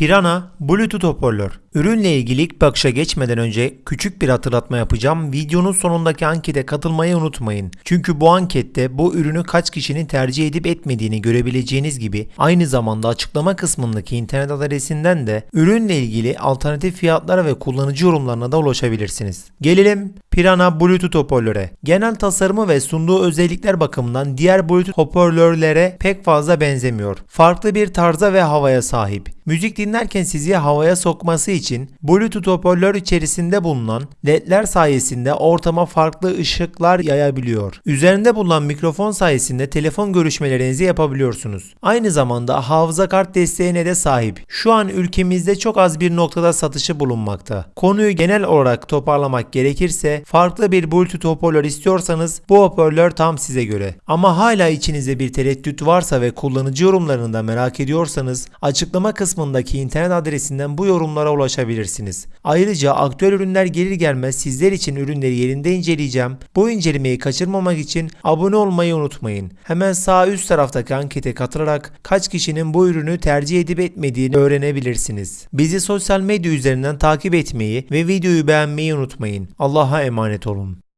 Pirana Bluetooth hoparlör. Ürünle ilgili ilk bakışa geçmeden önce küçük bir hatırlatma yapacağım. Videonun sonundaki ankete katılmayı unutmayın. Çünkü bu ankette bu ürünü kaç kişinin tercih edip etmediğini görebileceğiniz gibi aynı zamanda açıklama kısmındaki internet adresinden de ürünle ilgili alternatif fiyatlara ve kullanıcı yorumlarına da ulaşabilirsiniz. Gelelim Pirana Bluetooth hoparlöre. Genel tasarımı ve sunduğu özellikler bakımından diğer Bluetooth hoparlörlere pek fazla benzemiyor. Farklı bir tarza ve havaya sahip. Müzik dinlerken sizi havaya sokması için Bluetooth hoparlör içerisinde bulunan ledler sayesinde ortama farklı ışıklar yayabiliyor. Üzerinde bulunan mikrofon sayesinde telefon görüşmelerinizi yapabiliyorsunuz. Aynı zamanda hafıza kart desteğine de sahip. Şu an ülkemizde çok az bir noktada satışı bulunmakta. Konuyu genel olarak toparlamak gerekirse farklı bir Bluetooth hoparlör istiyorsanız bu hoparlör tam size göre. Ama hala içinizde bir tereddüt varsa ve kullanıcı yorumlarını da merak ediyorsanız açıklama kısmındaki internet adresinden bu yorumlara ulaşabilirsiniz. Ayrıca aktüel ürünler gelir gelmez sizler için ürünleri yerinde inceleyeceğim. Bu incelemeyi kaçırmamak için abone olmayı unutmayın. Hemen sağ üst taraftaki ankete katılarak kaç kişinin bu ürünü tercih edip etmediğini öğrenebilirsiniz. Bizi sosyal medya üzerinden takip etmeyi ve videoyu beğenmeyi unutmayın. Allah'a emanet olun.